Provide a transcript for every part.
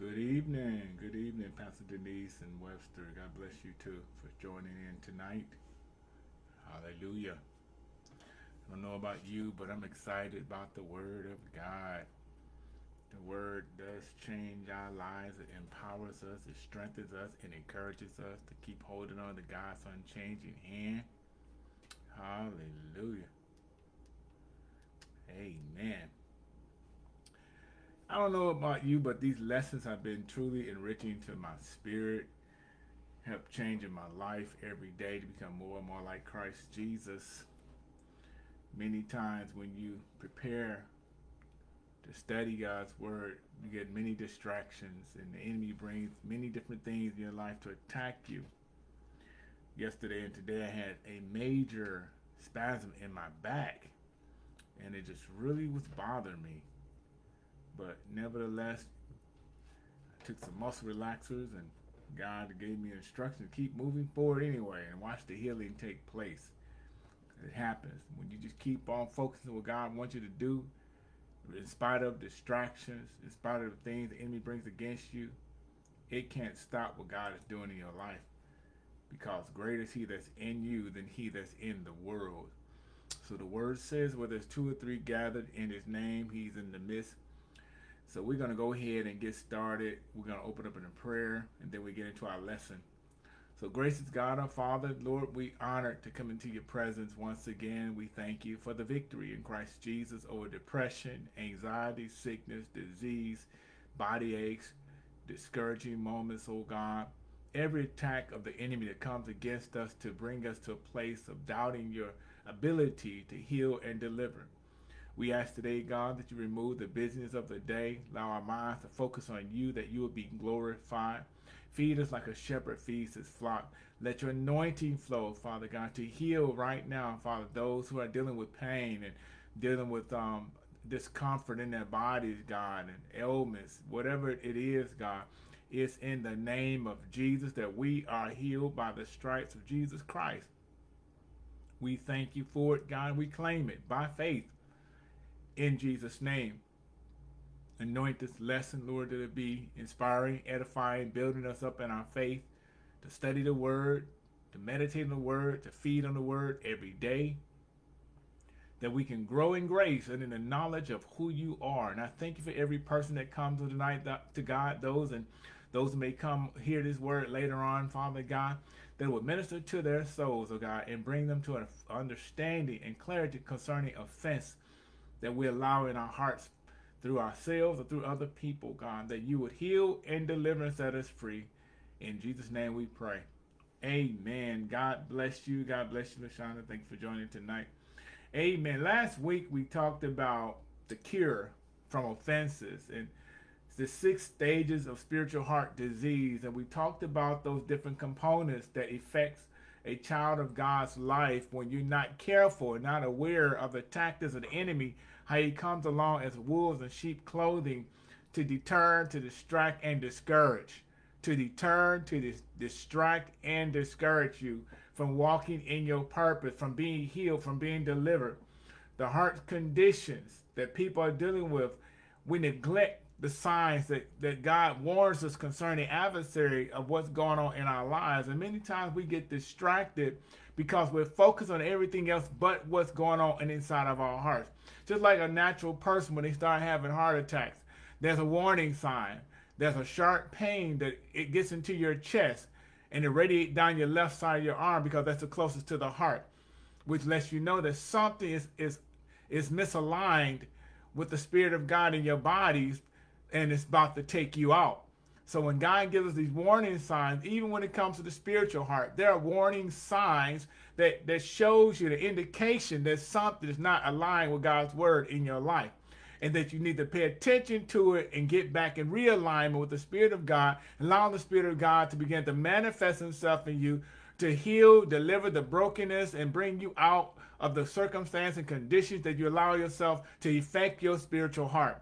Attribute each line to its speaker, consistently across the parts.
Speaker 1: Good evening. Good evening, Pastor Denise and Webster. God bless you too for joining in tonight. Hallelujah. I don't know about you, but I'm excited about the Word of God. The Word does change our lives. It empowers us, it strengthens us, and encourages us to keep holding on to God's unchanging hand. Hallelujah. Amen. I don't know about you, but these lessons have been truly enriching to my spirit, help changing my life every day to become more and more like Christ Jesus. Many times when you prepare to study God's word, you get many distractions and the enemy brings many different things in your life to attack you. Yesterday and today I had a major spasm in my back and it just really was bothering me but nevertheless, I took some muscle relaxers and God gave me instructions to keep moving forward anyway and watch the healing take place. It happens. When you just keep on focusing on what God wants you to do, in spite of distractions, in spite of the things the enemy brings against you, it can't stop what God is doing in your life. Because greater is he that's in you than he that's in the world. So the word says, where there's two or three gathered in his name, he's in the midst. So we're going to go ahead and get started. We're going to open up in a prayer and then we get into our lesson. So gracious God our Father, Lord, we honor to come into your presence once again. We thank you for the victory in Christ Jesus over depression, anxiety, sickness, disease, body aches, discouraging moments, oh God. Every attack of the enemy that comes against us to bring us to a place of doubting your ability to heal and deliver. We ask today, God, that you remove the business of the day. Allow our minds to focus on you, that you will be glorified. Feed us like a shepherd feeds his flock. Let your anointing flow, Father God, to heal right now, Father, those who are dealing with pain and dealing with um, discomfort in their bodies, God, and ailments, whatever it is, God. It's in the name of Jesus that we are healed by the stripes of Jesus Christ. We thank you for it, God. We claim it by faith in Jesus' name. Anoint this lesson, Lord, that it be inspiring, edifying, building us up in our faith, to study the word, to meditate on the word, to feed on the word every day, that we can grow in grace and in the knowledge of who you are. And I thank you for every person that comes tonight to God, those and those may come hear this word later on, Father God, that will minister to their souls, oh God, and bring them to an understanding and clarity concerning offense that we allow in our hearts through ourselves or through other people, God, that you would heal and deliver and set us free. In Jesus' name we pray. Amen. God bless you. God bless you, LaShonda. Thank you for joining tonight. Amen. Last week we talked about the cure from offenses and the six stages of spiritual heart disease. And we talked about those different components that affects a child of God's life when you're not careful not aware of the tactics of the enemy how he comes along as wolves in sheep clothing to deter, to distract, and discourage. To deter, to dis distract, and discourage you from walking in your purpose, from being healed, from being delivered. The heart conditions that people are dealing with, we neglect the signs that, that God warns us concerning adversary of what's going on in our lives. And many times we get distracted because we're focused on everything else but what's going on inside of our hearts. Just like a natural person when they start having heart attacks, there's a warning sign. There's a sharp pain that it gets into your chest and it radiates down your left side of your arm because that's the closest to the heart, which lets you know that something is, is, is misaligned with the spirit of God in your bodies and it's about to take you out. So when God gives us these warning signs, even when it comes to the spiritual heart, there are warning signs that, that shows you the indication that something is not aligned with God's word in your life. And that you need to pay attention to it and get back in realignment with the Spirit of God, allow the Spirit of God to begin to manifest himself in you to heal, deliver the brokenness, and bring you out of the circumstance and conditions that you allow yourself to affect your spiritual heart.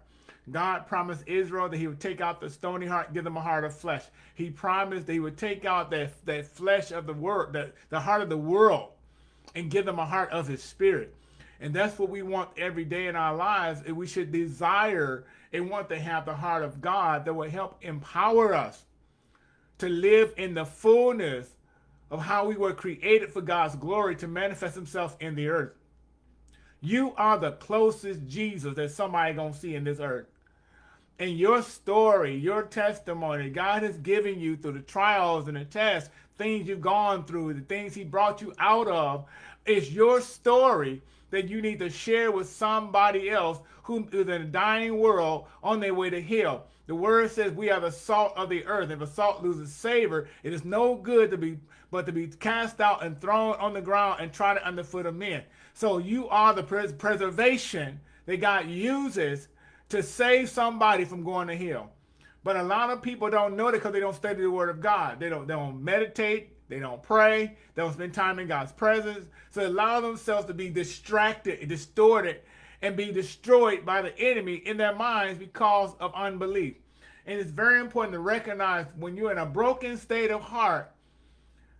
Speaker 1: God promised Israel that he would take out the stony heart, give them a heart of flesh. He promised that he would take out that, that flesh of the world, the, the heart of the world, and give them a heart of his spirit. And that's what we want every day in our lives. And we should desire and want to have the heart of God that will help empower us to live in the fullness of how we were created for God's glory to manifest himself in the earth. You are the closest Jesus that somebody gonna see in this earth. And your story, your testimony, God has given you through the trials and the tests, things you've gone through, the things he brought you out of, is your story that you need to share with somebody else who is in a dying world on their way to hell. The word says we are the salt of the earth. If a salt loses savor, it is no good to be but to be cast out and thrown on the ground and trodden underfoot of men. So you are the pres preservation that God uses to save somebody from going to hell. But a lot of people don't know that because they don't study the word of God. They don't, they don't meditate. They don't pray. They don't spend time in God's presence. So they allow themselves to be distracted, distorted, and be destroyed by the enemy in their minds because of unbelief. And it's very important to recognize when you're in a broken state of heart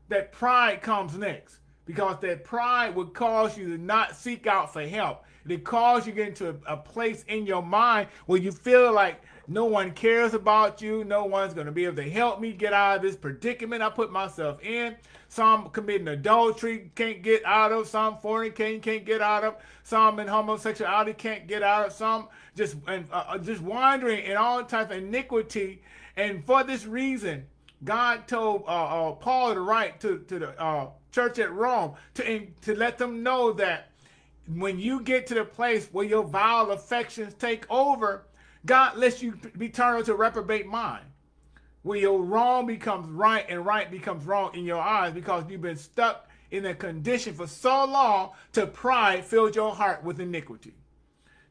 Speaker 1: that pride comes next because that pride would cause you to not seek out for help. It cause you get into a, a, place in your mind where you feel like no one cares about you. No one's going to be able to help me get out of this predicament I put myself in. Some committing adultery can't get out of. Some fornicating can't get out of. Some in homosexuality can't get out of. Some just and uh, uh just wandering in all types of iniquity. And for this reason, God told uh, uh, Paul to write to, to the uh, church at Rome to, to let them know that when you get to the place where your vile affections take over, God lets you be turned to reprobate mind. Where your wrong becomes right and right becomes wrong in your eyes because you've been stuck in a condition for so long to pride filled your heart with iniquity.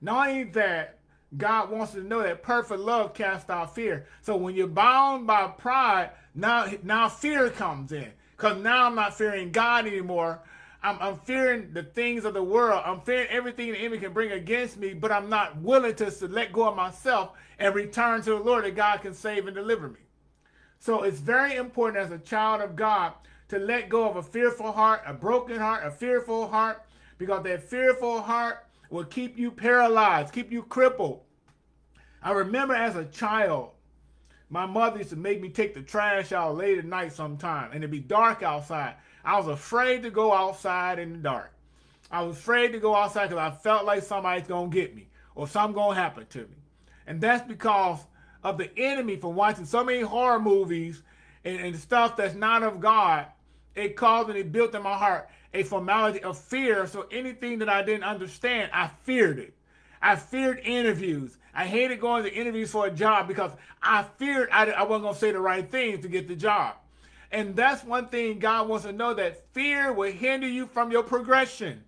Speaker 1: Not only that, God wants to know that perfect love casts out fear. So when you're bound by pride, now, now fear comes in. Because now I'm not fearing God anymore. I'm, I'm, fearing the things of the world. I'm fearing everything the enemy can bring against me, but I'm not willing to, let go of myself and return to the Lord that God can save and deliver me. So it's very important as a child of God to let go of a fearful heart, a broken heart, a fearful heart, because that fearful heart will keep you paralyzed, keep you crippled. I remember as a child, my mother used to make me take the trash out late at night sometime, and it'd be dark outside. I was afraid to go outside in the dark. I was afraid to go outside because I felt like somebody's going to get me or something going to happen to me. And that's because of the enemy from watching so many horror movies and, and stuff that's not of God. It caused and it built in my heart a formality of fear. So anything that I didn't understand, I feared it. I feared interviews. I hated going to interviews for a job because I feared I, I wasn't going to say the right things to get the job. And that's one thing God wants to know that fear will hinder you from your progression.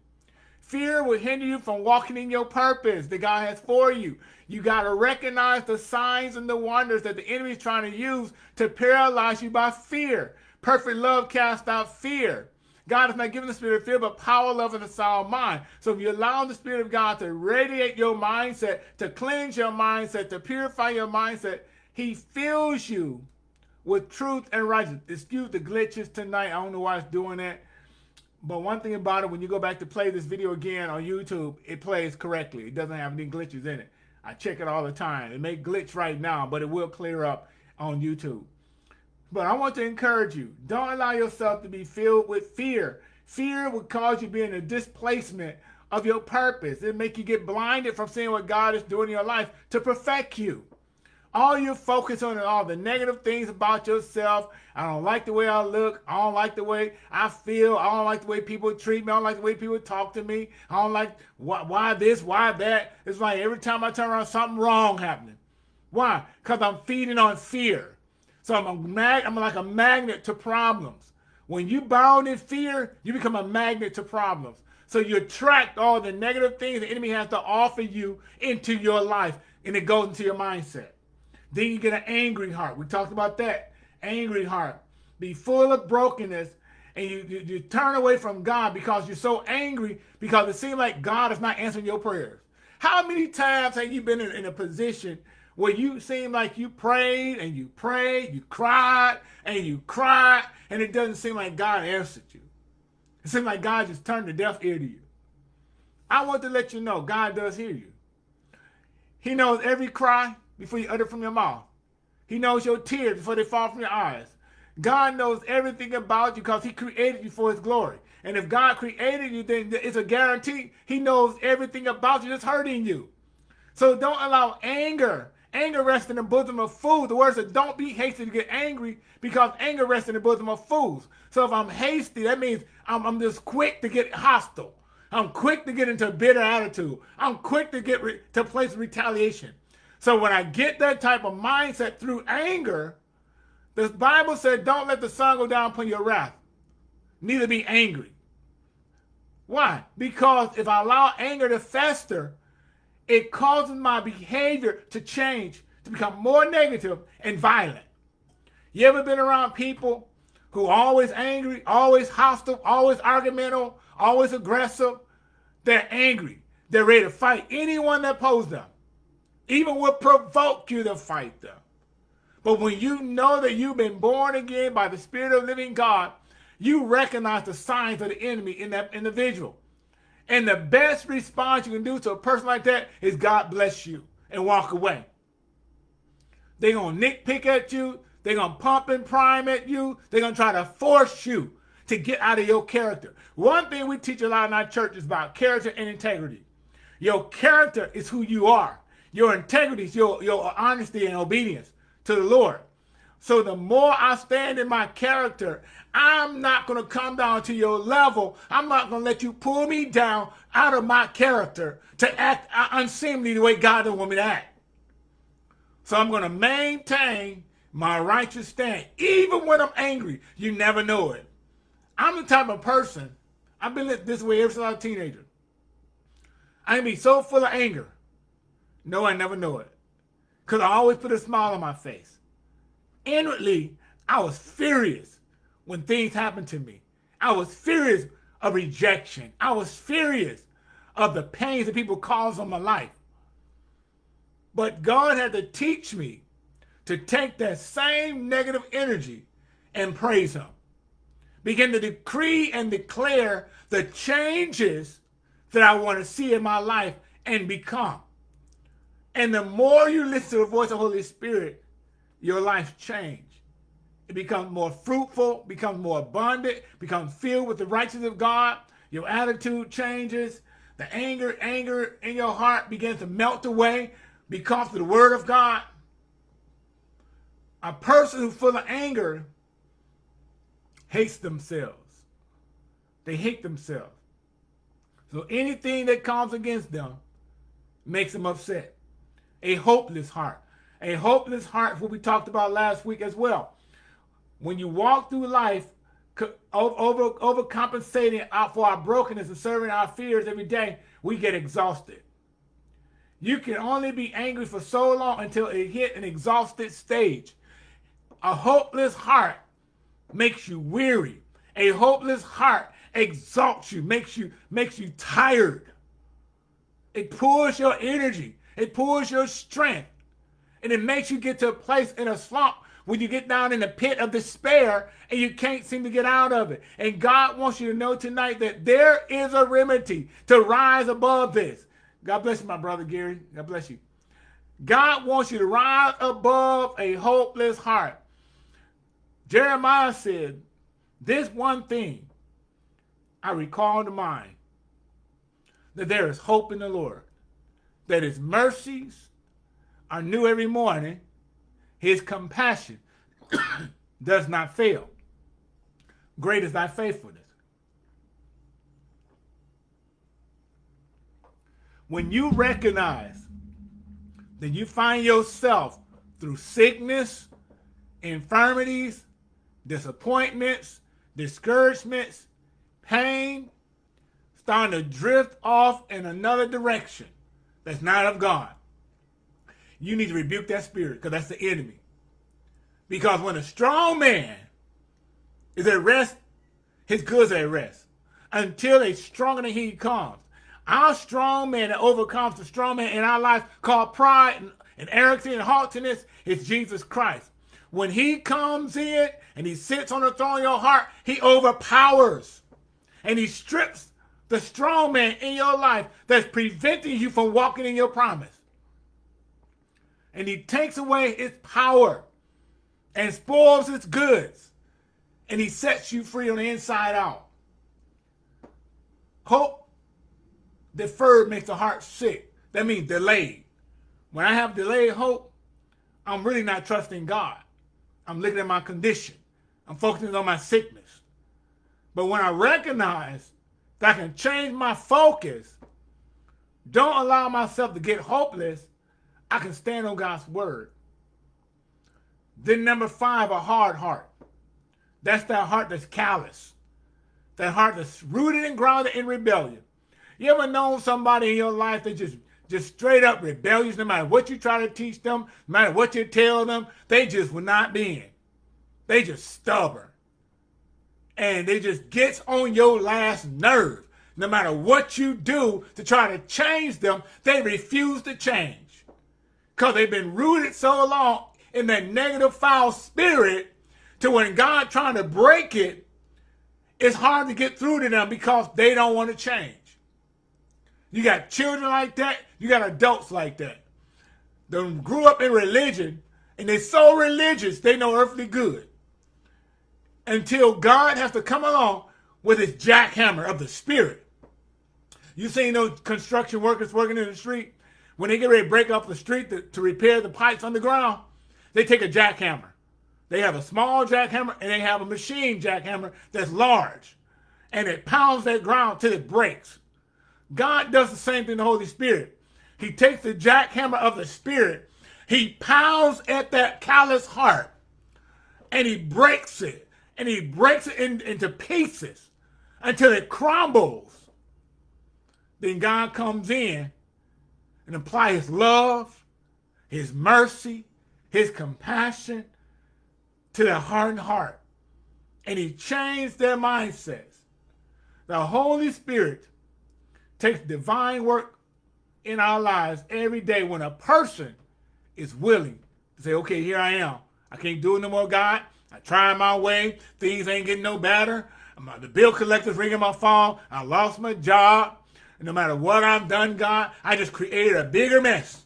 Speaker 1: Fear will hinder you from walking in your purpose that God has for you. You got to recognize the signs and the wonders that the enemy is trying to use to paralyze you by fear. Perfect love casts out fear. God has not given the spirit of fear, but power, love, and a sound mind. So if you allow the spirit of God to radiate your mindset, to cleanse your mindset, to purify your mindset, he fills you with truth and righteousness. Excuse the glitches tonight. I don't know why it's doing that. But one thing about it, when you go back to play this video again on YouTube, it plays correctly. It doesn't have any glitches in it. I check it all the time. It may glitch right now, but it will clear up on YouTube. But I want to encourage you, don't allow yourself to be filled with fear. Fear will cause you to be in a displacement of your purpose. It make you get blinded from seeing what God is doing in your life to perfect you. All you focus on all the negative things about yourself. I don't like the way I look. I don't like the way I feel. I don't like the way people treat me. I don't like the way people talk to me. I don't like why, why this, why that. It's like every time I turn around, something wrong happening. Why? Because I'm feeding on fear. So I'm, a mag I'm like a magnet to problems. When you bound in fear, you become a magnet to problems. So you attract all the negative things the enemy has to offer you into your life, and it goes into your mindset. Then you get an angry heart. We talked about that. Angry heart. Be full of brokenness, and you, you, you turn away from God because you're so angry because it seems like God is not answering your prayers. How many times have you been in, in a position where you seem like you prayed and you prayed, you cried and you cried, and it doesn't seem like God answered you. It seems like God just turned a deaf ear to you. I want to let you know God does hear you. He knows every cry before you utter from your mouth. He knows your tears before they fall from your eyes. God knows everything about you because he created you for his glory. And if God created you, then it's a guarantee he knows everything about you that's hurting you. So don't allow anger. Anger rests in the bosom of fools. The word says don't be hasty to get angry because anger rests in the bosom of fools. So if I'm hasty, that means I'm, I'm just quick to get hostile. I'm quick to get into a bitter attitude. I'm quick to get to place retaliation. So when I get that type of mindset through anger, the Bible said, don't let the sun go down upon your wrath, neither be angry. Why? Because if I allow anger to fester, it causes my behavior to change, to become more negative and violent. You ever been around people who always angry, always hostile, always argumentative, always aggressive? They're angry. They're ready to fight anyone that poses them. Even will provoke you to fight them. But when you know that you've been born again by the Spirit of the living God, you recognize the signs of the enemy in that individual. And the best response you can do to a person like that is God bless you and walk away. They're going to nitpick at you. They're going to pump and prime at you. They're going to try to force you to get out of your character. One thing we teach a lot in our church is about character and integrity. Your character is who you are. Your integrity your, your honesty and obedience to the Lord. So the more I stand in my character, I'm not going to come down to your level. I'm not going to let you pull me down out of my character to act unseemly the way God doesn't want me to act. So I'm going to maintain my righteous stand. Even when I'm angry, you never know it. I'm the type of person, I've been this way ever since I was a teenager. I can be so full of anger. No, I never know it. Because I always put a smile on my face. Inwardly, I was furious when things happened to me. I was furious of rejection. I was furious of the pains that people cause on my life. But God had to teach me to take that same negative energy and praise him. Begin to decree and declare the changes that I want to see in my life and become. And the more you listen to the voice of the Holy Spirit, your life change. It becomes more fruitful, becomes more abundant, becomes filled with the righteousness of God. Your attitude changes. The anger, anger in your heart begins to melt away because of the word of God. A person who's full of anger hates themselves. They hate themselves. So anything that comes against them makes them upset a hopeless heart. A hopeless heart, what we talked about last week as well. When you walk through life over overcompensating for our brokenness and serving our fears every day, we get exhausted. You can only be angry for so long until it hit an exhausted stage. A hopeless heart makes you weary. A hopeless heart exalts you, makes you makes you tired. It pulls your energy. It pulls your strength. And it makes you get to a place in a slump when you get down in the pit of despair and you can't seem to get out of it. And God wants you to know tonight that there is a remedy to rise above this. God bless you, my brother Gary. God bless you. God wants you to rise above a hopeless heart. Jeremiah said, this one thing I recall to mind, that there is hope in the Lord that his mercies are new every morning, his compassion does not fail. Great is thy faithfulness. When you recognize that you find yourself through sickness, infirmities, disappointments, discouragements, pain, starting to drift off in another direction, that's not of God, you need to rebuke that spirit because that's the enemy. Because when a strong man is at rest, his goods are at rest until a stronger than he comes. Our strong man that overcomes the strong man in our life called pride and, and arrogance and haughtiness is Jesus Christ. When he comes in and he sits on the throne of your heart, he overpowers and he strips the strong man in your life that's preventing you from walking in your promise. And he takes away his power and spoils its goods. And he sets you free on the inside out. Hope deferred makes the heart sick. That means delayed. When I have delayed hope, I'm really not trusting God. I'm looking at my condition. I'm focusing on my sickness. But when I recognize that I can change my focus, don't allow myself to get hopeless, I can stand on God's word. Then number five, a hard heart. That's that heart that's callous. That heart that's rooted and grounded in rebellion. You ever known somebody in your life that just just straight up rebellious, no matter what you try to teach them, no matter what you tell them, they just will not bend. They just stubborn. And it just gets on your last nerve. No matter what you do to try to change them, they refuse to change. Because they've been rooted so long in that negative foul spirit to when God trying to break it, it's hard to get through to them because they don't want to change. You got children like that. You got adults like that. They grew up in religion, and they're so religious, they no earthly good. Until God has to come along with his jackhammer of the spirit. You seen those construction workers working in the street? When they get ready to break up the street to, to repair the pipes underground, they take a jackhammer. They have a small jackhammer and they have a machine jackhammer that's large. And it pounds that ground till it breaks. God does the same thing to the Holy Spirit. He takes the jackhammer of the Spirit, he pounds at that callous heart, and he breaks it, and he breaks it in, into pieces until it crumbles. Then God comes in and apply his love, his mercy, his compassion to their hardened heart. And he changed their mindsets. The Holy Spirit takes divine work in our lives every day when a person is willing to say, okay, here I am. I can't do it no more, God. I tried my way. Things ain't getting no better. The bill collector's ringing my phone. I lost my job. No matter what I've done, God, I just created a bigger mess.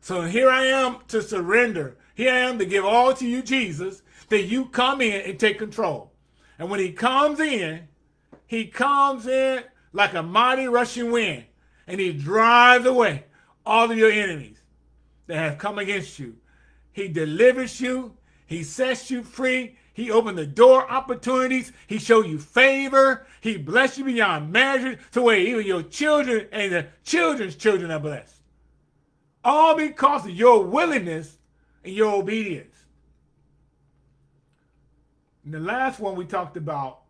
Speaker 1: So here I am to surrender. Here I am to give all to you, Jesus, that you come in and take control. And when he comes in, he comes in like a mighty rushing wind, and he drives away all of your enemies that have come against you. He delivers you. He sets you free. He opened the door opportunities. He showed you favor. He blessed you beyond measure to where even your children and the children's children are blessed. All because of your willingness and your obedience. And the last one we talked about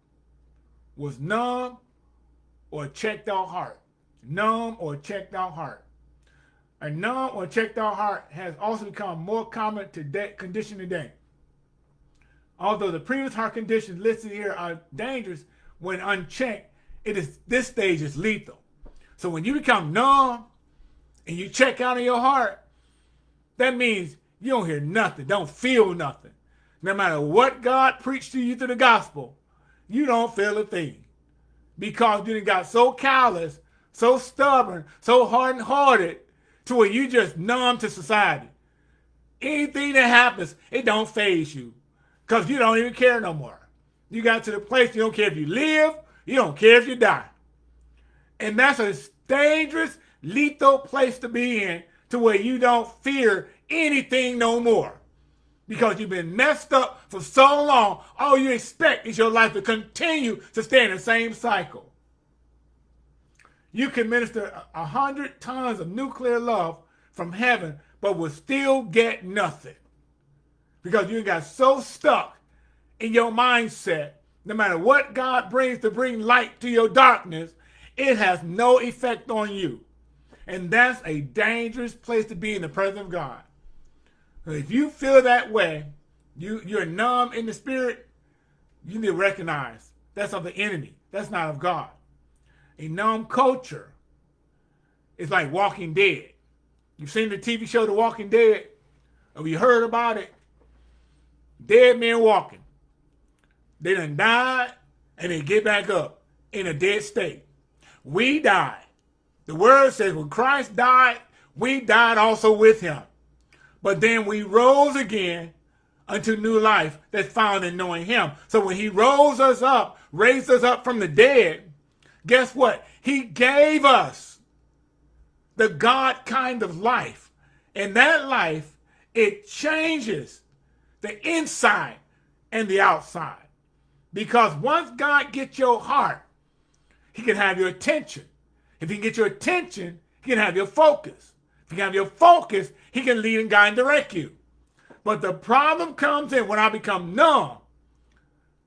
Speaker 1: was numb or checked out heart. Numb or checked out heart. A numb or checked out heart has also become more common today, condition today. Although the previous heart conditions listed here are dangerous when unchecked, it is this stage is lethal. So when you become numb and you check out of your heart, that means you don't hear nothing, don't feel nothing. No matter what God preached to you through the gospel, you don't feel a thing because you got so callous, so stubborn, so hardened-hearted to where you just numb to society. Anything that happens, it don't faze you because you don't even care no more. You got to the place you don't care if you live, you don't care if you die. And that's a dangerous, lethal place to be in to where you don't fear anything no more because you've been messed up for so long, all you expect is your life to continue to stay in the same cycle. You can minister a hundred tons of nuclear love from heaven, but will still get nothing. Because you got so stuck in your mindset, no matter what God brings to bring light to your darkness, it has no effect on you. And that's a dangerous place to be in the presence of God. If you feel that way, you, you're numb in the spirit, you need to recognize that's of the enemy. That's not of God. A numb culture is like Walking Dead. You've seen the TV show The Walking Dead? Have you heard about it? Dead men walking. They done died and they get back up. in a dead state. We died. The word says when Christ died, we died also with him. But then we rose again unto new life that's found in knowing him. So when he rose us up, raised us up from the dead, guess what? He gave us the God kind of life. And that life, it changes the inside and the outside. Because once God gets your heart, he can have your attention. If he can get your attention, he can have your focus. If he can have your focus, he can lead and guide and direct you. But the problem comes in when I become numb.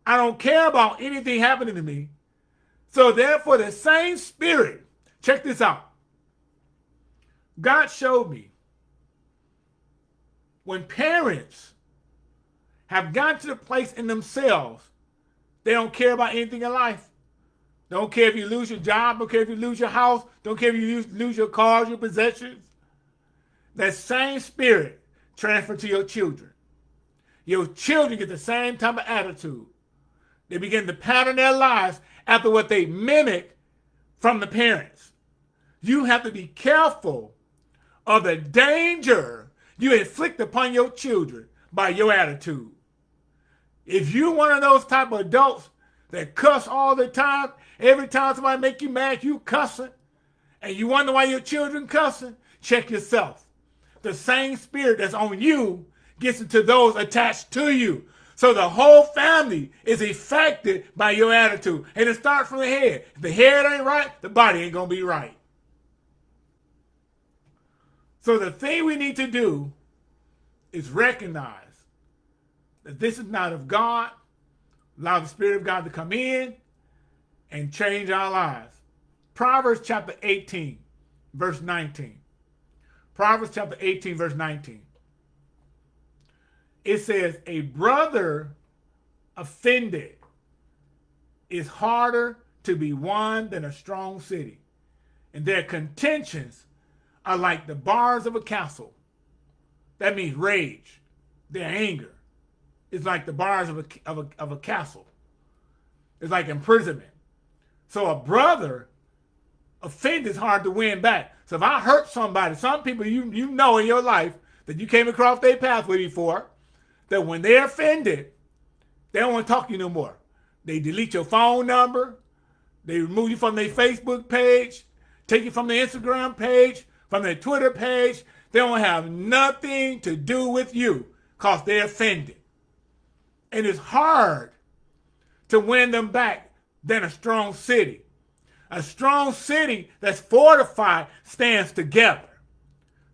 Speaker 1: I don't care about anything happening to me. So therefore, the same spirit, check this out. God showed me when parents have gotten to the place in themselves, they don't care about anything in life. Don't care if you lose your job, don't care if you lose your house, don't care if you lose your cars, your possessions. That same spirit transfer to your children. Your children get the same type of attitude. They begin to pattern their lives after what they mimic from the parents. You have to be careful of the danger you inflict upon your children by your attitude. If you're one of those type of adults that cuss all the time, every time somebody make you mad, you cussing, and you wonder why your children cussing, check yourself the same spirit that's on you gets into those attached to you. So the whole family is affected by your attitude. And it starts from the head. If the head ain't right, the body ain't going to be right. So the thing we need to do is recognize that this is not of God. Allow the Spirit of God to come in and change our lives. Proverbs chapter 18, verse 19. Proverbs chapter 18, verse 19. It says, a brother offended is harder to be won than a strong city. And their contentions are like the bars of a castle. That means rage, their anger. Is like the bars of a, of a, of a castle. It's like imprisonment. So a brother offended is hard to win back. So if I hurt somebody, some people you, you know in your life that you came across their pathway before, that when they're offended, they don't want to talk to you no more. They delete your phone number. They remove you from their Facebook page, take you from their Instagram page, from their Twitter page. They don't have nothing to do with you because they're offended. And it's hard to win them back than a strong city. A strong city that's fortified stands together.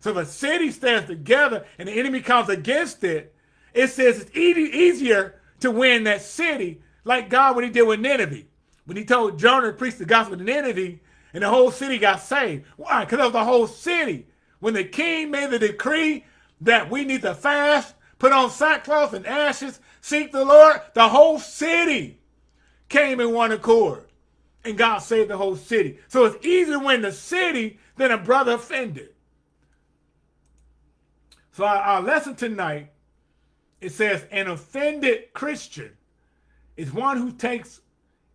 Speaker 1: So if a city stands together and the enemy comes against it, it says it's easier to win that city like God when he did with Nineveh. When he told Jonah to preach the gospel to Nineveh and the whole city got saved. Why? Because of the whole city. When the king made the decree that we need to fast, put on sackcloth and ashes, seek the Lord, the whole city came in one accord and God saved the whole city. So it's easier win the city than a brother offended. So our, our lesson tonight, it says an offended Christian is one who takes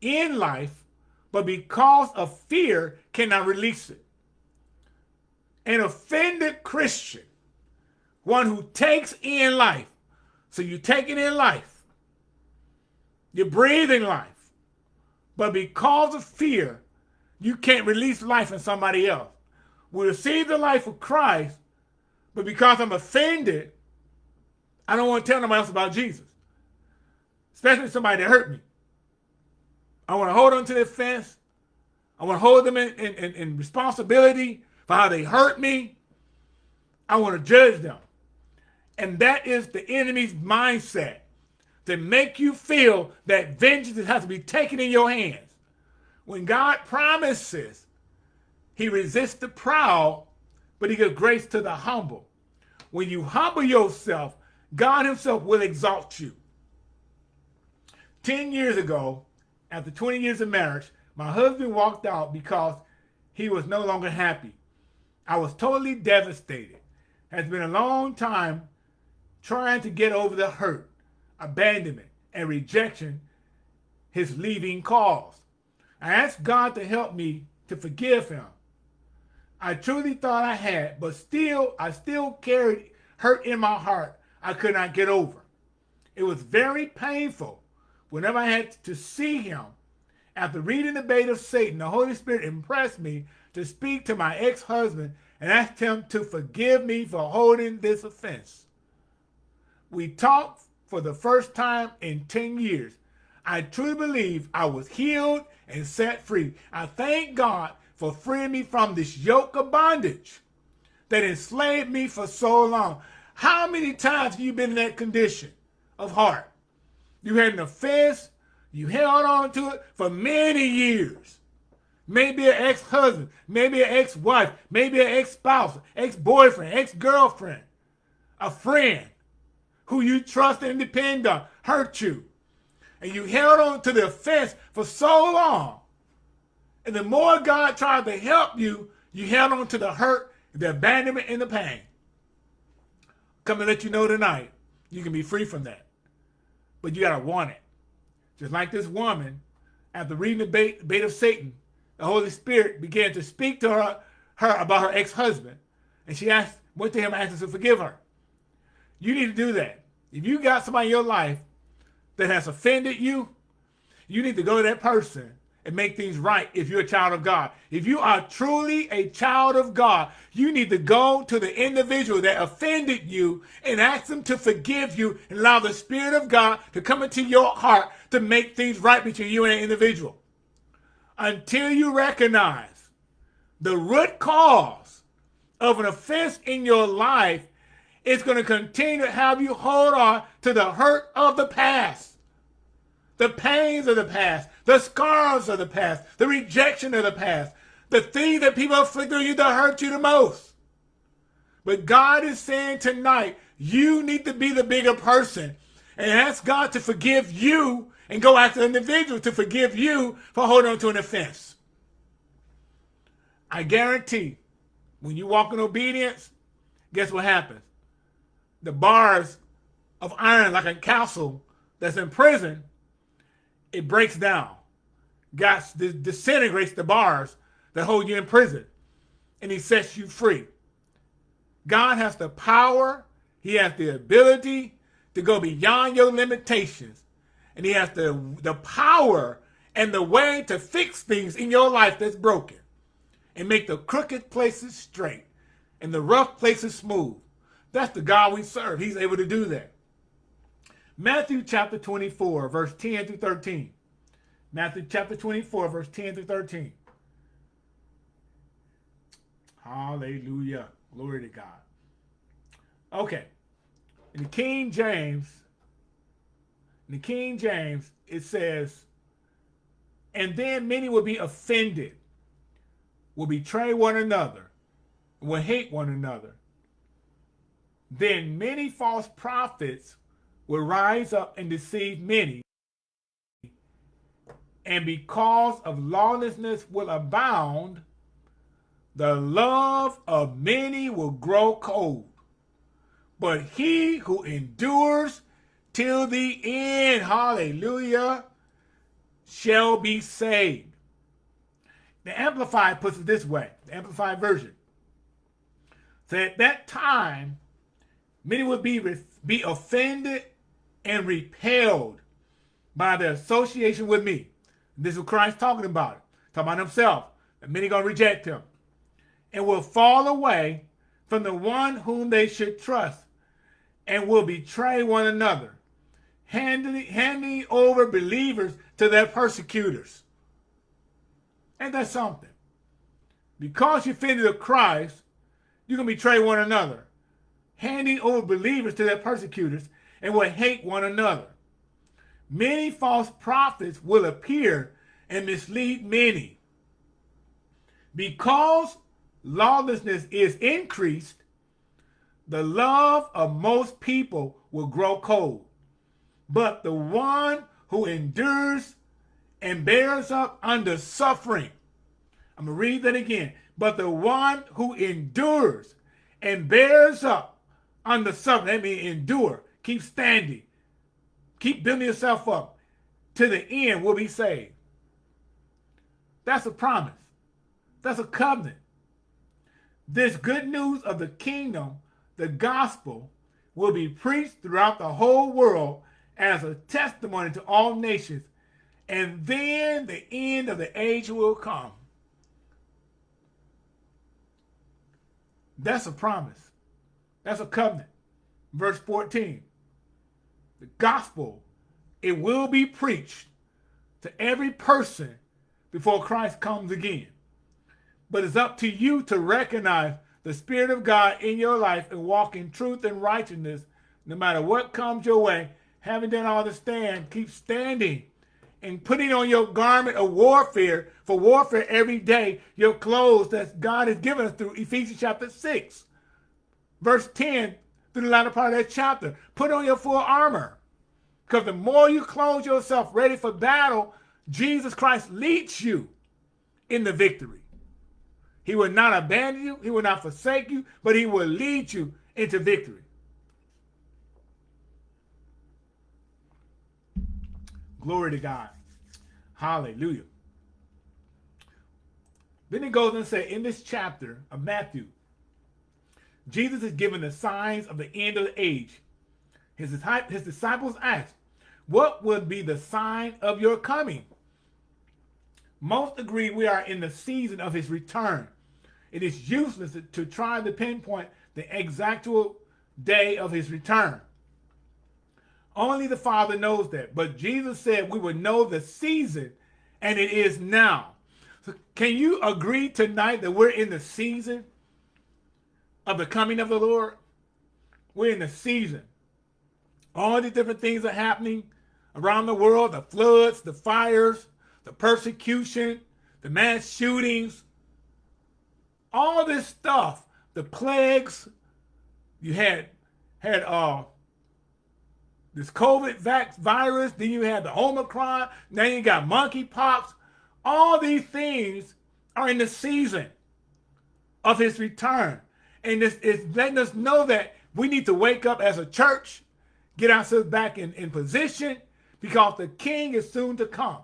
Speaker 1: in life, but because of fear cannot release it. An offended Christian, one who takes in life. So you're taking in life. You're breathing life. But because of fear, you can't release life in somebody else. We receive the life of Christ, but because I'm offended, I don't want to tell nobody else about Jesus. Especially somebody that hurt me. I want to hold on to their fence. I want to hold them in, in, in responsibility for how they hurt me. I want to judge them. And that is the enemy's mindset to make you feel that vengeance has to be taken in your hands. When God promises, he resists the proud, but he gives grace to the humble. When you humble yourself, God himself will exalt you. 10 years ago, after 20 years of marriage, my husband walked out because he was no longer happy. I was totally devastated. It has been a long time trying to get over the hurt abandonment, and rejection his leaving caused. I asked God to help me to forgive him. I truly thought I had, but still, I still carried hurt in my heart I could not get over. It was very painful whenever I had to see him. After reading the bait of Satan, the Holy Spirit impressed me to speak to my ex-husband and asked him to forgive me for holding this offense. We talked for the first time in 10 years. I truly believe I was healed and set free. I thank God for freeing me from this yoke of bondage that enslaved me for so long. How many times have you been in that condition of heart? You had an offense, you held on to it for many years. Maybe an ex-husband, maybe an ex-wife, maybe an ex-spouse, ex-boyfriend, ex-girlfriend, a friend who you trust and depend on hurt you. And you held on to the offense for so long. And the more God tried to help you, you held on to the hurt, the abandonment, and the pain. Come and let you know tonight, you can be free from that. But you got to want it. Just like this woman, after reading the bait, bait of Satan, the Holy Spirit began to speak to her, her about her ex-husband. And she asked, went to him and asked him to forgive her. You need to do that. If you got somebody in your life that has offended you, you need to go to that person and make things right if you're a child of God. If you are truly a child of God, you need to go to the individual that offended you and ask them to forgive you and allow the Spirit of God to come into your heart to make things right between you and an individual. Until you recognize the root cause of an offense in your life, it's going to continue to have you hold on to the hurt of the past the pains of the past, the scars of the past, the rejection of the past, the thing that people inflict on you that hurt you the most. But God is saying tonight, you need to be the bigger person and ask God to forgive you and go after the individual to forgive you for holding on to an offense. I guarantee when you walk in obedience, guess what happens? The bars of iron like a castle that's in prison it breaks down. God disintegrates the bars that hold you in prison. And he sets you free. God has the power. He has the ability to go beyond your limitations. And he has the, the power and the way to fix things in your life that's broken. And make the crooked places straight and the rough places smooth. That's the God we serve. He's able to do that. Matthew chapter 24, verse 10 through 13. Matthew chapter 24, verse 10 through 13. Hallelujah. Glory to God. Okay. In the King James, in the King James, it says, and then many will be offended, will betray one another, will hate one another. Then many false prophets will rise up and deceive many. And because of lawlessness will abound, the love of many will grow cold. But he who endures till the end, hallelujah, shall be saved. The Amplified puts it this way, the Amplified version. So at that time, many would be, be offended and repelled by the association with me. This is Christ talking about. Talking about himself. And many going to reject him. And will fall away from the one whom they should trust. And will betray one another. Handing, handing over believers to their persecutors. Ain't that something? Because you offended of Christ, you can betray one another. Handing over believers to their persecutors and will hate one another. Many false prophets will appear and mislead many. Because lawlessness is increased, the love of most people will grow cold. But the one who endures and bears up under suffering, I'm going to read that again. But the one who endures and bears up under suffering, that means endure, keep standing, Keep building yourself up. To the end will be saved. That's a promise. That's a covenant. This good news of the kingdom, the gospel, will be preached throughout the whole world as a testimony to all nations, and then the end of the age will come. That's a promise. That's a covenant. Verse 14. The gospel, it will be preached to every person before Christ comes again. But it's up to you to recognize the Spirit of God in your life and walk in truth and righteousness no matter what comes your way. Having done all to stand, keep standing and putting on your garment of warfare for warfare every day, your clothes that God has given us through Ephesians chapter 6, verse 10 through the latter part of that chapter. Put on your full armor. Because the more you clothe yourself ready for battle, Jesus Christ leads you in the victory. He will not abandon you. He will not forsake you, but he will lead you into victory. Glory to God. Hallelujah. Then he goes and say in this chapter of Matthew, Jesus is given the signs of the end of the age. His, his disciples asked, what would be the sign of your coming? Most agree we are in the season of his return. It is useless to try to pinpoint the exactual day of his return. Only the Father knows that. But Jesus said we would know the season, and it is now. So can you agree tonight that we're in the season of the coming of the Lord? We're in the season. All these different things are happening around the world, the floods, the fires, the persecution, the mass shootings, all this stuff, the plagues, you had had uh this COVID vax virus, then you had the Omicron, now you got monkeypox. All these things are in the season of his return. And it's, is letting us know that we need to wake up as a church, get ourselves back in, in position, because the king is soon to come.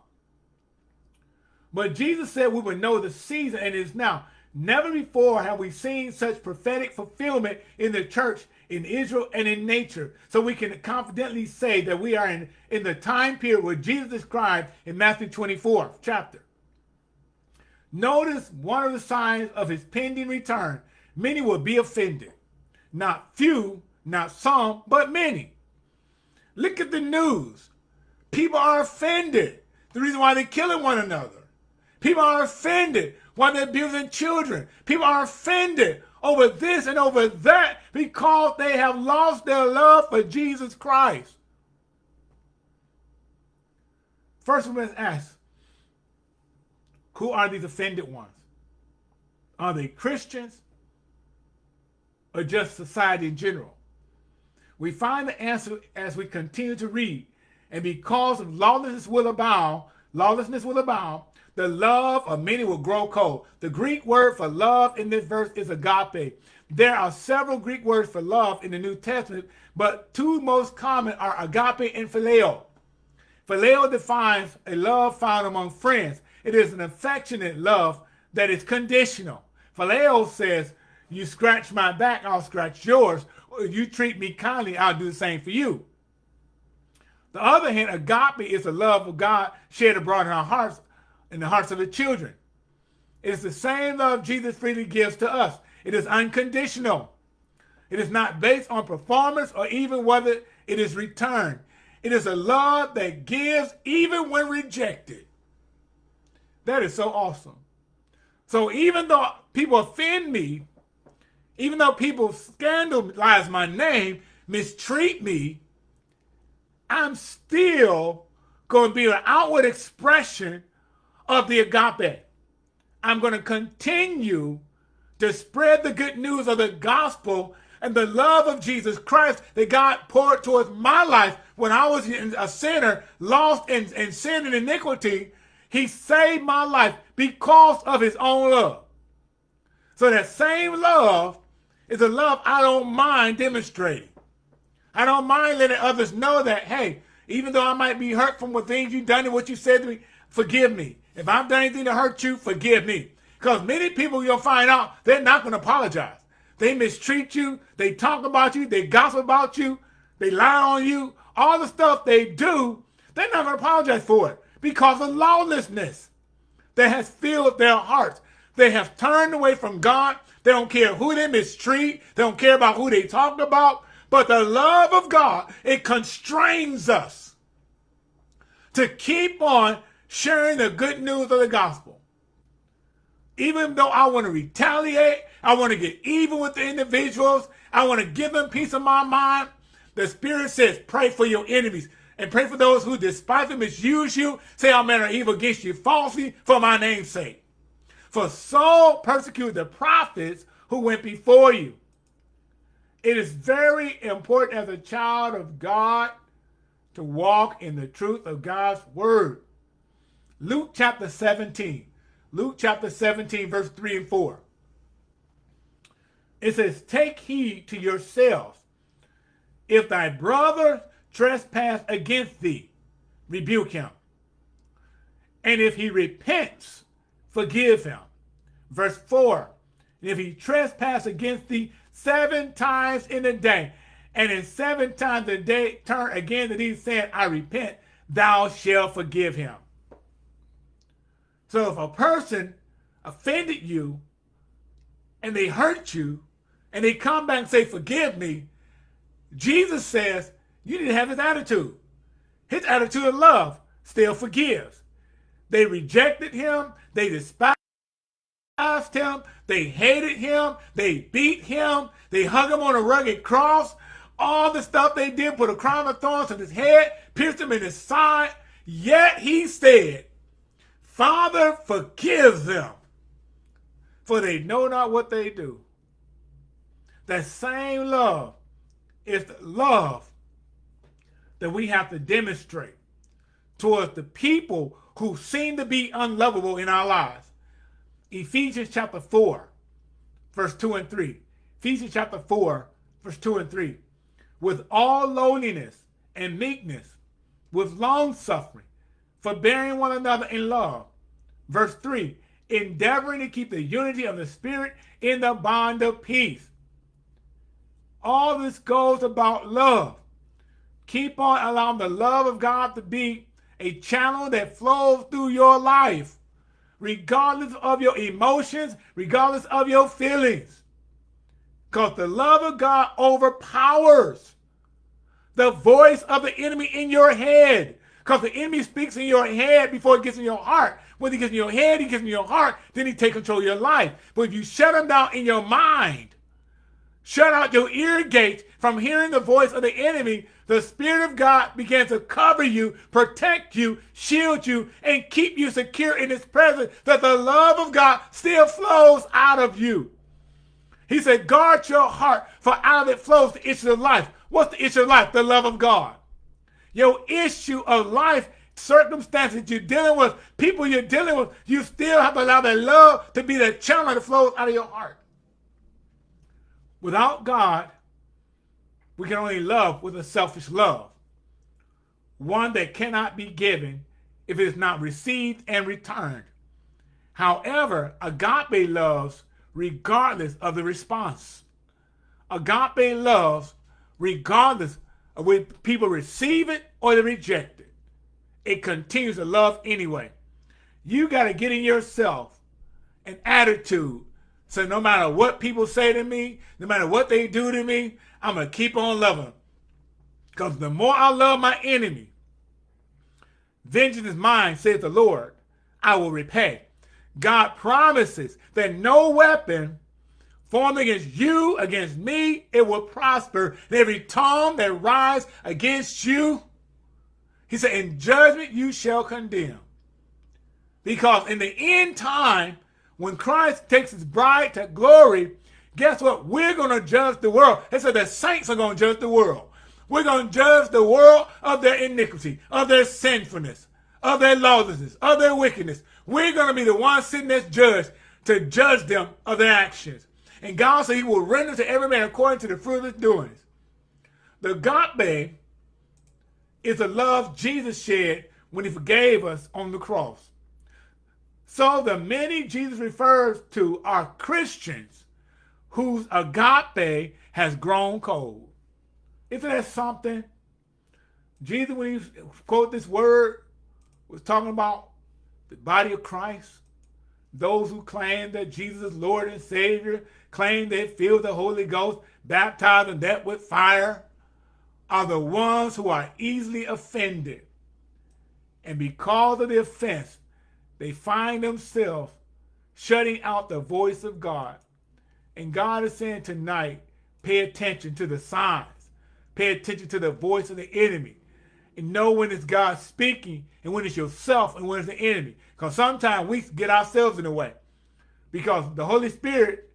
Speaker 1: But Jesus said we would know the season, and it is now. Never before have we seen such prophetic fulfillment in the church in Israel and in nature. So we can confidently say that we are in, in the time period where Jesus described in Matthew 24 chapter. Notice one of the signs of his pending return. Many will be offended. Not few, not some, but many. Look at the news. People are offended. The reason why they're killing one another. People are offended why they're abusing children. People are offended over this and over that because they have lost their love for Jesus Christ. First, we must ask, who are these offended ones? Are they Christians or just society in general? We find the answer as we continue to read. And because of lawlessness will abound, lawlessness will abound, the love of many will grow cold. The Greek word for love in this verse is agape. There are several Greek words for love in the New Testament, but two most common are agape and phileo. Phileo defines a love found among friends. It is an affectionate love that is conditional. Phileo says, you scratch my back, I'll scratch yours. You treat me kindly, I'll do the same for you. The other hand, agape is the love of God shared abroad in our hearts in the hearts of the children. It is the same love Jesus freely gives to us. It is unconditional. It is not based on performance or even whether it is returned. It is a love that gives even when rejected. That is so awesome. So even though people offend me, even though people scandalize my name, mistreat me, I'm still going to be an outward expression of the agape. I'm going to continue to spread the good news of the gospel and the love of Jesus Christ that God poured towards my life when I was a sinner, lost in, in sin and iniquity. He saved my life because of his own love. So that same love is a love I don't mind demonstrating. I don't mind letting others know that, hey, even though I might be hurt from what things you've done and what you said to me, forgive me. If I've done anything to hurt you, forgive me. Because many people you'll find out they're not going to apologize. They mistreat you. They talk about you. They gossip about you. They lie on you. All the stuff they do, they're not going to apologize for it because of lawlessness that has filled their hearts. They have turned away from God. They don't care who they mistreat. They don't care about who they talk about. But the love of God, it constrains us to keep on sharing the good news of the gospel. Even though I want to retaliate, I want to get even with the individuals, I want to give them piece of my mind. The Spirit says, pray for your enemies and pray for those who despise and misuse you, say all manner of evil against you falsely for my name's sake. For so persecuted the prophets who went before you. It is very important as a child of God to walk in the truth of God's word. Luke chapter 17. Luke chapter 17, verse 3 and 4. It says, Take heed to yourselves. If thy brother trespass against thee, rebuke him. And if he repents, forgive him. Verse 4. And if he trespass against thee seven times in a day, and in seven times a day turn again to thee, saying, I repent, thou shalt forgive him. So if a person offended you and they hurt you and they come back and say, forgive me, Jesus says you to have his attitude. His attitude of love still forgives. They rejected him. They despised him. They hated him. They beat him. They hung him on a rugged cross. All the stuff they did, put a crown of thorns on his head, pierced him in his side. Yet he said, Father, forgive them, for they know not what they do. That same love is the love that we have to demonstrate towards the people who seem to be unlovable in our lives. Ephesians chapter 4, verse 2 and 3. Ephesians chapter 4, verse 2 and 3. With all lowliness and meekness, with long suffering, forbearing one another in love. Verse 3, endeavoring to keep the unity of the Spirit in the bond of peace. All this goes about love. Keep on allowing the love of God to be a channel that flows through your life, regardless of your emotions, regardless of your feelings. Because the love of God overpowers the voice of the enemy in your head. Because the enemy speaks in your head before it gets in your heart. When he gets in your head, he gets in your heart, then he takes control of your life. But if you shut him down in your mind, shut out your ear gates from hearing the voice of the enemy, the Spirit of God began to cover you, protect you, shield you, and keep you secure in his presence, that the love of God still flows out of you. He said, guard your heart, for out of it flows the issue of life. What's the issue of life? The love of God. Your issue of life, circumstances you're dealing with, people you're dealing with, you still have to allow that love to be the channel that flows out of your heart. Without God, we can only love with a selfish love, one that cannot be given if it is not received and returned. However, agape loves regardless of the response. Agape loves regardless of whether people receive it or they reject it. It continues to love anyway. You got to get in yourself an attitude. So no matter what people say to me, no matter what they do to me, I'm going to keep on loving. Because the more I love my enemy, vengeance is mine, says the Lord. I will repay. God promises that no weapon formed against you, against me, it will prosper. And every tongue that rise against you, he said, in judgment you shall condemn. Because in the end time, when Christ takes his bride to glory, guess what? We're going to judge the world. He said the saints are going to judge the world. We're going to judge the world of their iniquity, of their sinfulness, of their lawlessness, of their wickedness. We're going to be the ones sitting as judge to judge them of their actions. And God said he will render to every man according to the fruit of his doings. The agape is the love Jesus shed when he forgave us on the cross. So the many Jesus refers to are Christians whose agape has grown cold. Isn't that something? Jesus, when he quote this word, was talking about the body of Christ. Those who claim that Jesus is Lord and Savior, claim they feel the Holy Ghost, baptized in that with fire, are the ones who are easily offended. And because of the offense, they find themselves shutting out the voice of God. And God is saying tonight, pay attention to the signs. Pay attention to the voice of the enemy. And know when it's God speaking and when it's yourself and when it's the enemy. Because sometimes we get ourselves in the way. Because the Holy Spirit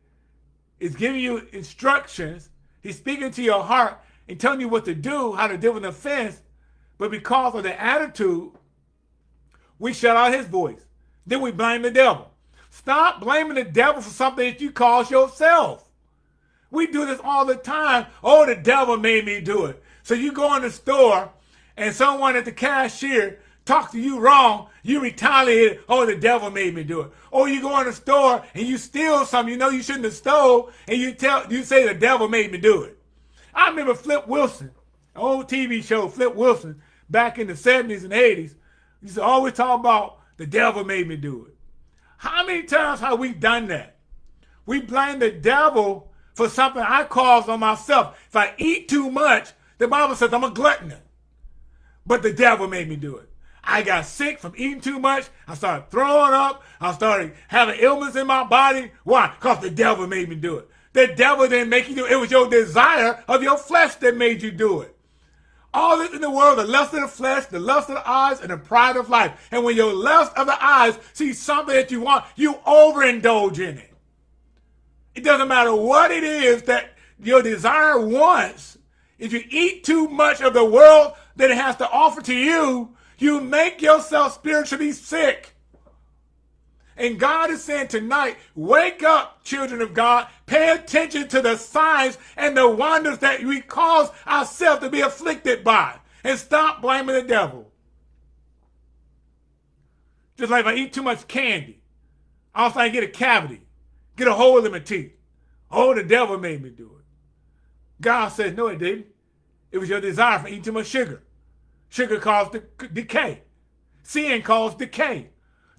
Speaker 1: is giving you instructions. He's speaking to your heart and telling you what to do, how to deal with an offense. But because of the attitude, we shut out his voice. Then we blame the devil. Stop blaming the devil for something that you caused yourself. We do this all the time. Oh, the devil made me do it. So you go in the store and someone at the cashier talk to you wrong, you retaliate, oh, the devil made me do it. Or you go in the store and you steal something you know you shouldn't have stole, and you tell you say the devil made me do it. I remember Flip Wilson, old TV show, Flip Wilson, back in the 70s and 80s, used to always talk about the devil made me do it. How many times have we done that? We blame the devil for something I caused on myself. If I eat too much, the Bible says I'm a glutton. But the devil made me do it. I got sick from eating too much. I started throwing up. I started having ailments in my body. Why? Because the devil made me do it. The devil didn't make you do it. It was your desire of your flesh that made you do it. All this in the world, the lust of the flesh, the lust of the eyes, and the pride of life. And when your lust of the eyes sees something that you want, you overindulge in it. It doesn't matter what it is that your desire wants. If you eat too much of the world that it has to offer to you, you make yourself spiritually sick. And God is saying tonight, wake up, children of God. Pay attention to the signs and the wonders that we cause ourselves to be afflicted by. And stop blaming the devil. Just like if I eat too much candy, all of a sudden I get a cavity, get a hole in my teeth. Oh, the devil made me do it. God says, no, it didn't. It was your desire for eating too much sugar. Sugar causes decay. Sin causes decay.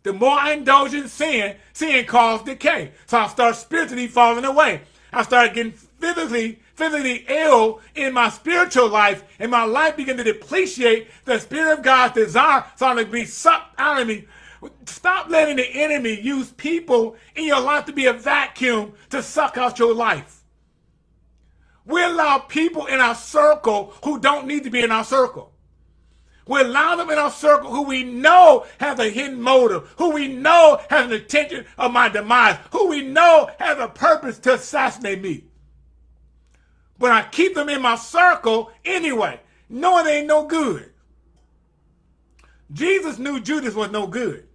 Speaker 1: The more I indulge in sin, sin causes decay. So I start spiritually falling away. I start getting physically, physically ill in my spiritual life, and my life begin to depreciate the Spirit of God's desire starting to be sucked out of me. Stop letting the enemy use people in your life to be a vacuum to suck out your life. We allow people in our circle who don't need to be in our circle. We allow them in our circle who we know has a hidden motive, who we know has an intention of my demise, who we know has a purpose to assassinate me. But I keep them in my circle anyway, knowing they ain't no good. Jesus knew Judas was no good.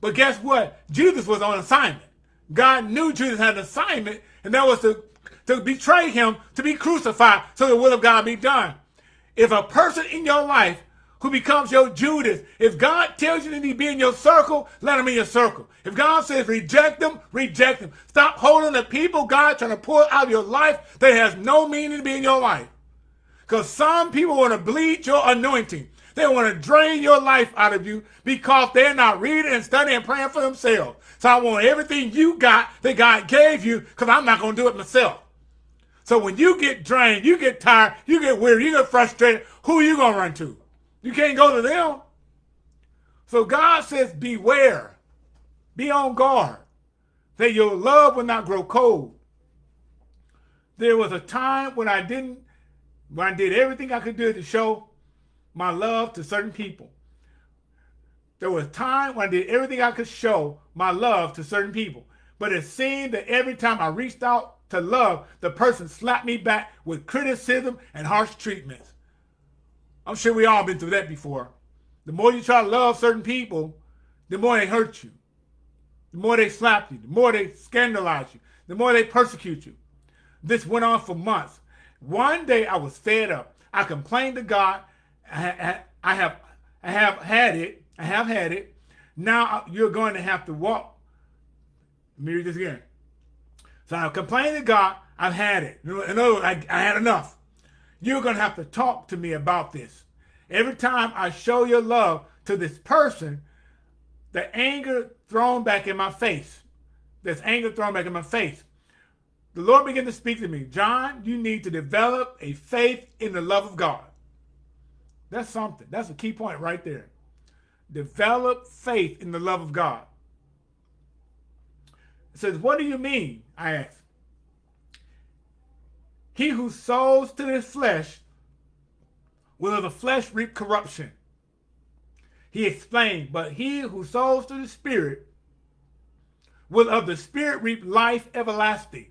Speaker 1: But guess what? Judas was on assignment. God knew Judas had an assignment, and that was to, to betray him, to be crucified, so the will of God be done. If a person in your life who becomes your Judas. If God tells you to be in your circle, let him in your circle. If God says reject them, reject them. Stop holding the people God trying to pull out of your life that has no meaning to be in your life. Because some people want to bleed your anointing. They want to drain your life out of you because they're not reading and studying and praying for themselves. So I want everything you got that God gave you because I'm not going to do it myself. So when you get drained, you get tired, you get weary, you get frustrated, who are you going to run to? You can't go to them. So God says, beware. Be on guard. That your love will not grow cold. There was a time when I didn't, when I did everything I could do to show my love to certain people. There was a time when I did everything I could show my love to certain people. But it seemed that every time I reached out to love, the person slapped me back with criticism and harsh treatments. I'm sure we all been through that before. The more you try to love certain people, the more they hurt you. The more they slap you. The more they scandalize you. The more they persecute you. This went on for months. One day I was fed up. I complained to God. I, have I have had it. I have had it. Now you're going to have to walk. Let me read this again. So I complained to God, I've had it. In other words, I, I had enough. You're going to have to talk to me about this. Every time I show your love to this person, the anger thrown back in my face. There's anger thrown back in my face. The Lord began to speak to me. John, you need to develop a faith in the love of God. That's something. That's a key point right there. Develop faith in the love of God. It says, what do you mean? I asked. He who sows to the flesh will of the flesh reap corruption. He explained, but he who sows to the spirit will of the spirit reap life everlasting.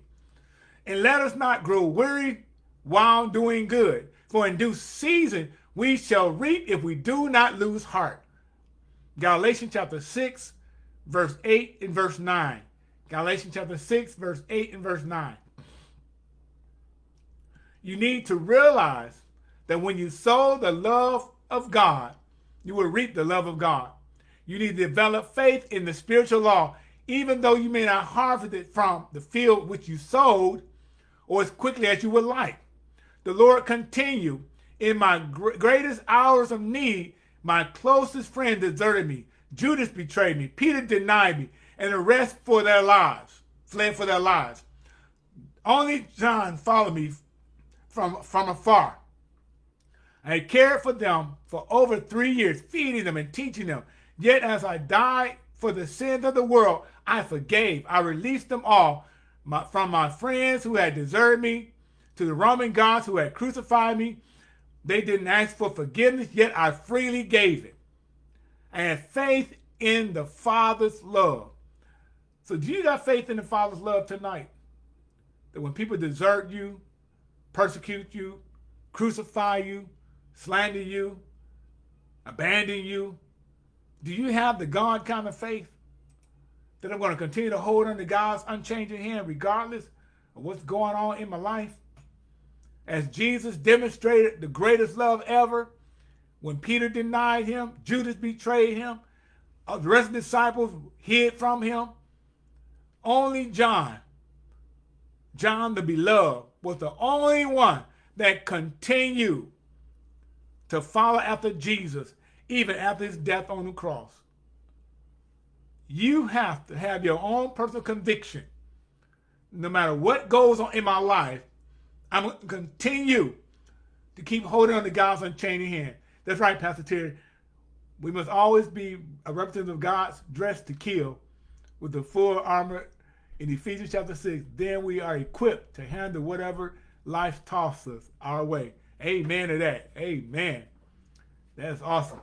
Speaker 1: And let us not grow weary while doing good, for in due season we shall reap if we do not lose heart. Galatians chapter 6, verse 8 and verse 9. Galatians chapter 6, verse 8 and verse 9 you need to realize that when you sow the love of God, you will reap the love of God. You need to develop faith in the spiritual law, even though you may not harvest it from the field which you sowed or as quickly as you would like. The Lord continue, in my greatest hours of need, my closest friend deserted me. Judas betrayed me. Peter denied me. And the rest for their lives, fled for their lives. Only John followed me from, from afar. I cared for them for over three years, feeding them and teaching them. Yet as I died for the sins of the world, I forgave. I released them all my, from my friends who had deserted me to the Roman gods who had crucified me. They didn't ask for forgiveness, yet I freely gave it. I had faith in the Father's love. So do you got faith in the Father's love tonight? That when people desert you, persecute you, crucify you, slander you, abandon you? Do you have the God kind of faith that I'm going to continue to hold under God's unchanging hand regardless of what's going on in my life? As Jesus demonstrated the greatest love ever, when Peter denied him, Judas betrayed him, uh, the rest of the disciples hid from him, only John, John the beloved, was the only one that continued to follow after Jesus, even after his death on the cross. You have to have your own personal conviction. No matter what goes on in my life, I'm going to continue to keep holding on to God's unchanging hand. That's right, Pastor Terry. We must always be a representative of God's dressed to kill with the full armor in Ephesians chapter 6, then we are equipped to handle whatever life tosses our way. Amen to that. Amen. That's awesome.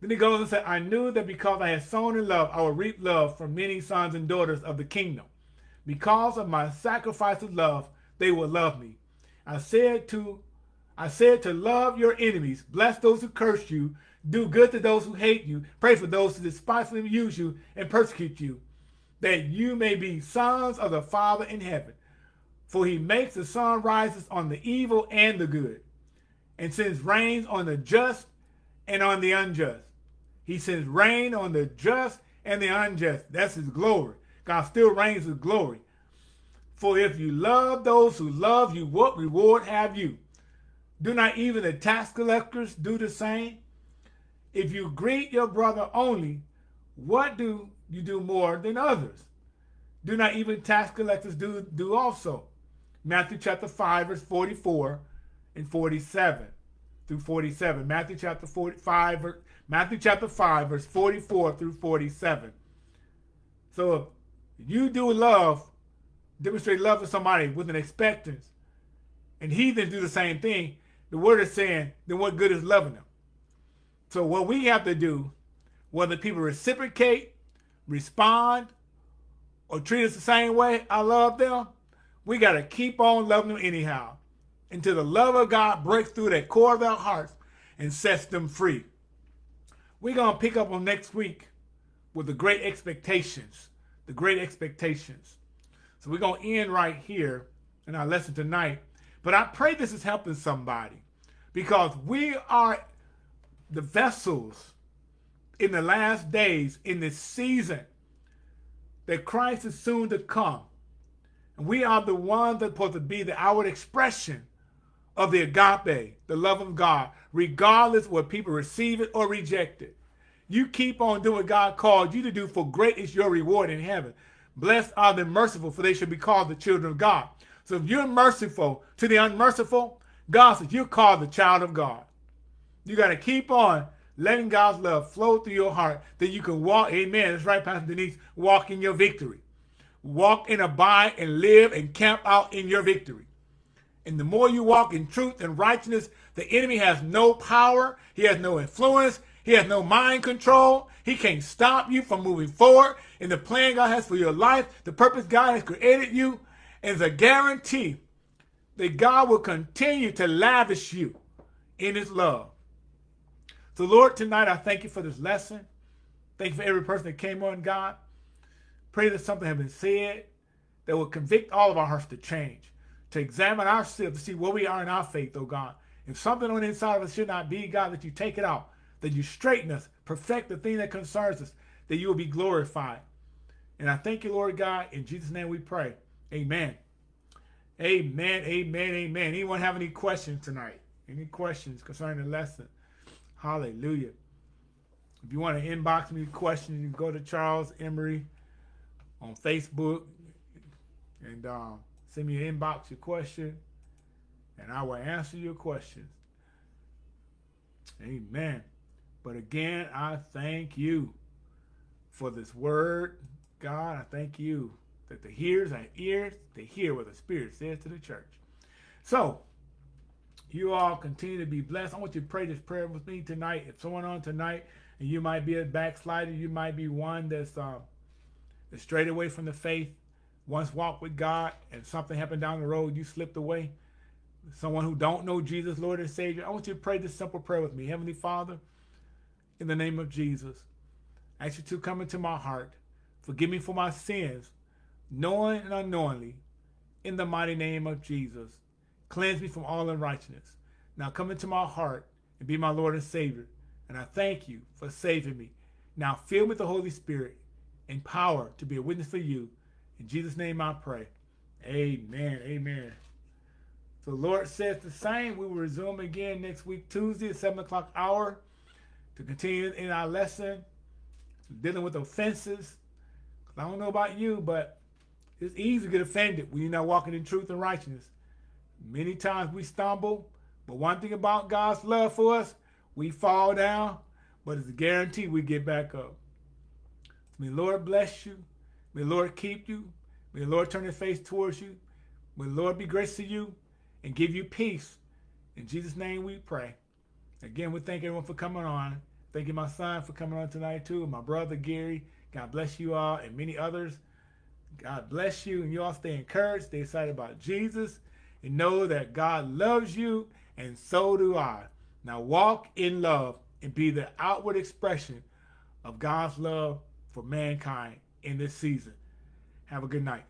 Speaker 1: Then he goes and said, I knew that because I had sown in love, I would reap love from many sons and daughters of the kingdom. Because of my sacrifice of love, they will love me. I said to I said to love your enemies, bless those who curse you, do good to those who hate you, pray for those who despitefully use you and persecute you that you may be sons of the Father in heaven. For he makes the sun rises on the evil and the good, and sends rains on the just and on the unjust. He sends rain on the just and the unjust. That's his glory. God still reigns with glory. For if you love those who love you, what reward have you? Do not even the tax collectors do the same? If you greet your brother only, what do you do more than others. Do not even tax collectors do, do also. Matthew chapter 5, verse 44 and 47 through 47. Matthew chapter 45, Matthew chapter 5, verse 44 through 47. So if you do love, demonstrate love to somebody with an expectance, and heathens do the same thing, the word is saying, then what good is loving them? So what we have to do, whether people reciprocate respond or treat us the same way I love them, we got to keep on loving them anyhow until the love of God breaks through that core of our hearts and sets them free. We're going to pick up on next week with the great expectations, the great expectations. So we're going to end right here in our lesson tonight. But I pray this is helping somebody because we are the vessels in the last days, in this season, that Christ is soon to come. And we are the ones that are supposed to be the outward expression of the agape, the love of God, regardless what people receive it or reject it. You keep on doing what God called you to do, for great is your reward in heaven. Blessed are the merciful, for they shall be called the children of God. So if you're merciful to the unmerciful, God says you're called the child of God. You got to keep on letting God's love flow through your heart that you can walk, amen, that's right, Pastor Denise, walk in your victory. Walk and abide and live and camp out in your victory. And the more you walk in truth and righteousness, the enemy has no power. He has no influence. He has no mind control. He can't stop you from moving forward in the plan God has for your life, the purpose God has created you. is a guarantee that God will continue to lavish you in his love. So, Lord, tonight I thank you for this lesson. Thank you for every person that came on, God. Pray that something has been said that will convict all of our hearts to change, to examine ourselves, to see where we are in our faith, oh God. If something on the inside of us should not be, God, that you take it out, that you straighten us, perfect the thing that concerns us, that you will be glorified. And I thank you, Lord God. In Jesus' name we pray. Amen. Amen, amen, amen. Anyone have any questions tonight? Any questions concerning the lesson? Hallelujah. If you want to inbox me questions, you can go to Charles Emery on Facebook and um, send me an inbox your question, and I will answer your questions. Amen. But again, I thank you for this word. God, I thank you that the hearers have ears to hear what the Spirit says to the church. So, you all continue to be blessed. I want you to pray this prayer with me tonight. If someone on tonight, and you might be a backslider, you might be one that's, um, that's straight away from the faith, once walked with God, and something happened down the road, you slipped away. Someone who don't know Jesus, Lord and Savior, I want you to pray this simple prayer with me. Heavenly Father, in the name of Jesus, I ask you to come into my heart. Forgive me for my sins, knowing and unknowingly, in the mighty name of Jesus. Cleanse me from all unrighteousness. Now come into my heart and be my Lord and Savior. And I thank you for saving me. Now fill me with the Holy Spirit and power to be a witness for you. In Jesus' name I pray. Amen. Amen. So the Lord says the same. We will resume again next week, Tuesday at 7 o'clock hour to continue in our lesson, dealing with offenses. I don't know about you, but it's easy to get offended when you're not walking in truth and righteousness. Many times we stumble, but one thing about God's love for us, we fall down, but it's a guarantee we get back up. May Lord bless you. May Lord keep you. May Lord turn his face towards you. May Lord be gracious to you and give you peace. In Jesus' name we pray. Again, we thank everyone for coming on. Thank you, my son, for coming on tonight, too. My brother, Gary. God bless you all and many others. God bless you. And you all stay encouraged. Stay excited about Jesus and know that God loves you, and so do I. Now walk in love and be the outward expression of God's love for mankind in this season. Have a good night.